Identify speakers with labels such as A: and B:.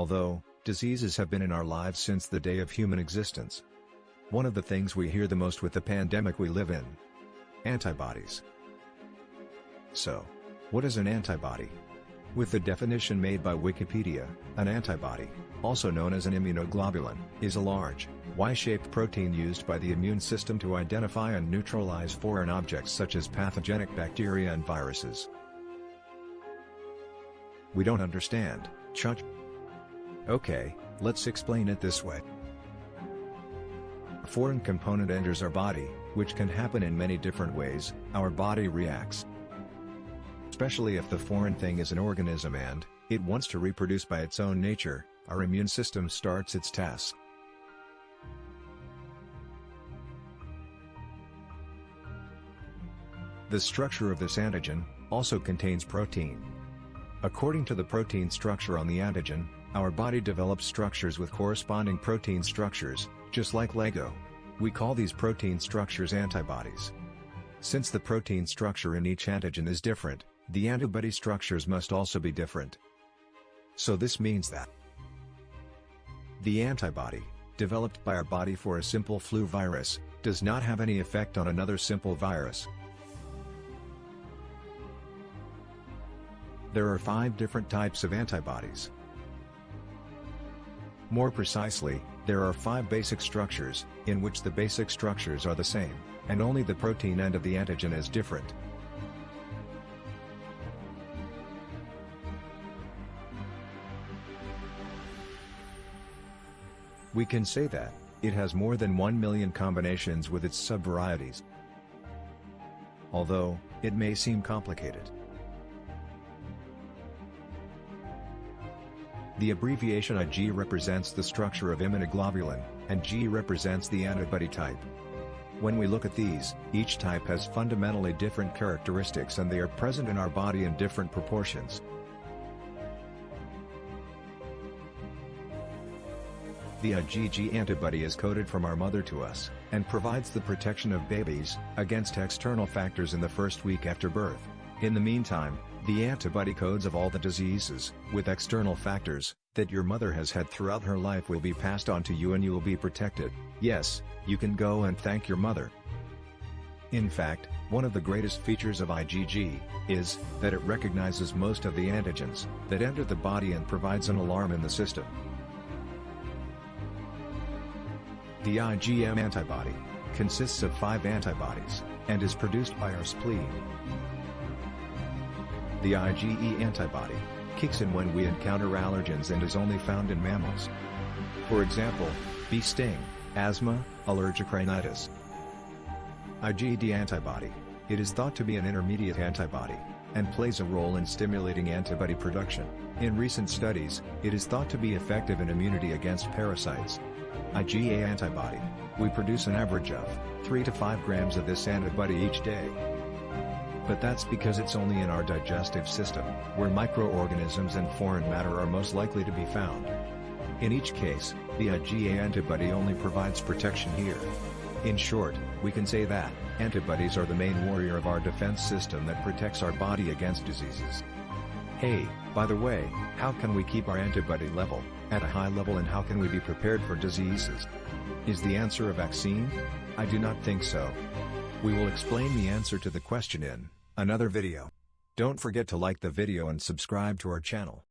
A: Although, diseases have been in our lives since the day of human existence. One of the things we hear the most with the pandemic we live in. Antibodies. So, what is an antibody? With the definition made by Wikipedia, an antibody, also known as an immunoglobulin, is a large, Y-shaped protein used by the immune system to identify and neutralize foreign objects such as pathogenic bacteria and viruses. We don't understand, Chuck. Okay, let's explain it this way. A foreign component enters our body, which can happen in many different ways, our body reacts especially if the foreign thing is an organism and, it wants to reproduce by its own nature, our immune system starts its task. The structure of this antigen, also contains protein. According to the protein structure on the antigen, our body develops structures with corresponding protein structures, just like Lego. We call these protein structures antibodies. Since the protein structure in each antigen is different, the antibody structures must also be different. So this means that the antibody, developed by our body for a simple flu virus, does not have any effect on another simple virus. There are five different types of antibodies. More precisely, there are five basic structures, in which the basic structures are the same, and only the protein end of the antigen is different. We can say that, it has more than 1 million combinations with its subvarieties. Although, it may seem complicated. The abbreviation IG represents the structure of immunoglobulin, and G represents the antibody type. When we look at these, each type has fundamentally different characteristics and they are present in our body in different proportions. The IgG antibody is coded from our mother to us, and provides the protection of babies, against external factors in the first week after birth. In the meantime, the antibody codes of all the diseases, with external factors, that your mother has had throughout her life will be passed on to you and you will be protected. Yes, you can go and thank your mother. In fact, one of the greatest features of IgG, is, that it recognizes most of the antigens, that enter the body and provides an alarm in the system. The IgM antibody, consists of five antibodies, and is produced by our spleen. The IgE antibody, kicks in when we encounter allergens and is only found in mammals. For example, bee sting, asthma, allergic rhinitis. IgD antibody, it is thought to be an intermediate antibody, and plays a role in stimulating antibody production. In recent studies, it is thought to be effective in immunity against parasites, IgA antibody, we produce an average of 3 to 5 grams of this antibody each day. But that's because it's only in our digestive system, where microorganisms and foreign matter are most likely to be found. In each case, the IgA antibody only provides protection here. In short, we can say that, antibodies are the main warrior of our defense system that protects our body against diseases. Hey, by the way, how can we keep our antibody level at a high level and how can we be prepared for diseases? Is the answer a vaccine? I do not think so. We will explain the answer to the question in another video. Don't forget to like the video and subscribe to our channel.